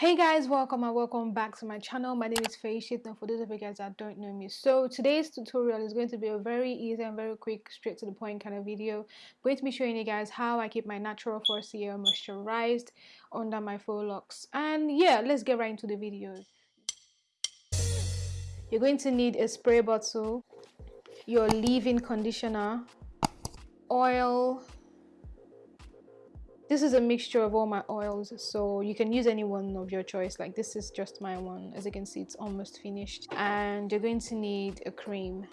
hey guys welcome and welcome back to my channel. My name is Faishit and for those of you guys that don't know me so today's tutorial is going to be a very easy and very quick straight to the point kind of video going to be showing you guys how I keep my natural 4C hair moisturized under my faux locks. And yeah let's get right into the video. You're going to need a spray bottle your leave-in conditioner oil this is a mixture of all my oils so you can use any one of your choice. Like this is just my one. As you can see it's almost finished. And you're going to need a cream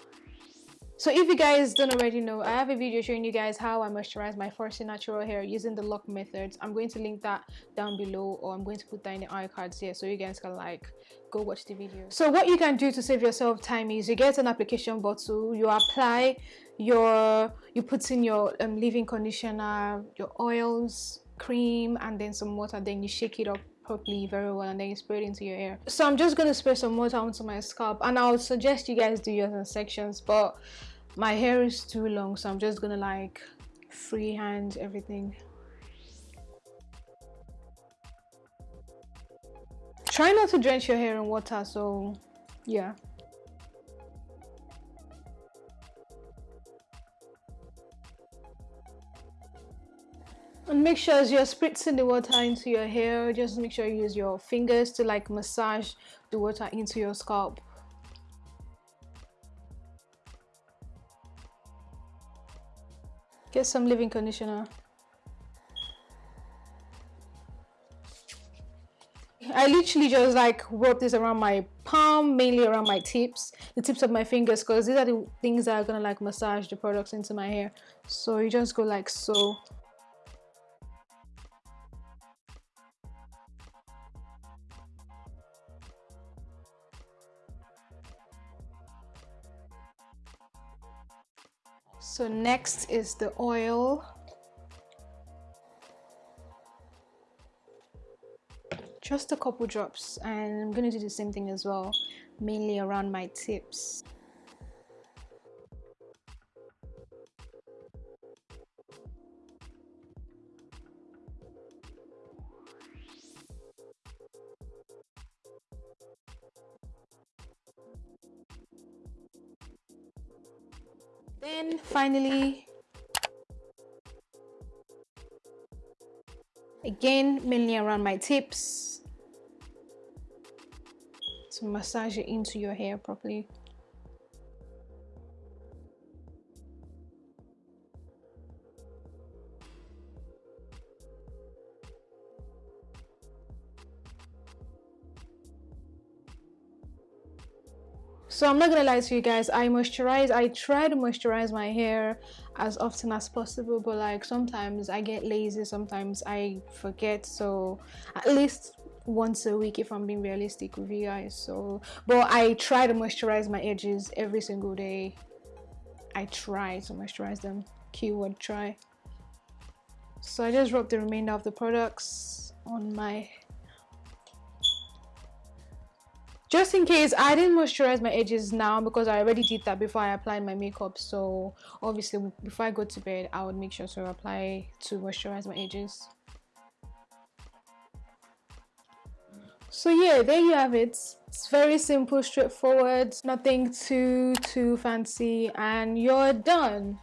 so if you guys don't already know i have a video showing you guys how i moisturize my 4C natural hair using the LOC methods. I'm going to link that down below or i'm going to put that in the eye cards here so you guys can like go watch the video. So what you can do to save yourself time is you get an application bottle you apply your you put in your um, leave-in conditioner your oils cream and then some water then you shake it up properly very well and then you spray it into your hair so i'm just to spray some water onto my scalp and i would suggest you guys do yours in sections but my hair is too long so i'm just gonna like freehand everything. Try not to drench your hair in water so yeah and make sure as you're spritzing the water into your hair just make sure you use your fingers to like massage the water into your scalp get some leave-in conditioner I literally just like rub this around my palm, mainly around my tips, the tips of my fingers, because these are the things that are gonna like massage the products into my hair. So you just go like so. So next is the oil. Just a couple drops and I'm going to do the same thing as well, mainly around my tips. Then finally, again, mainly around my tips to massage it into your hair properly. So i'm not gonna lie to you guys i moisturize i try to moisturize my hair as often as possible but like sometimes i get lazy sometimes i forget so at least once a week if i'm being realistic with you guys so. But i try to moisturize my edges every single day. I try to moisturize them. Keyword try. So i just rub the remainder of the products on my just in case i didn't moisturize my edges now because i already did that before i applied my makeup. So obviously before i go to bed i would make sure to apply to moisturize my edges. So yeah there you have it. It's very simple straightforward nothing too too fancy and you're done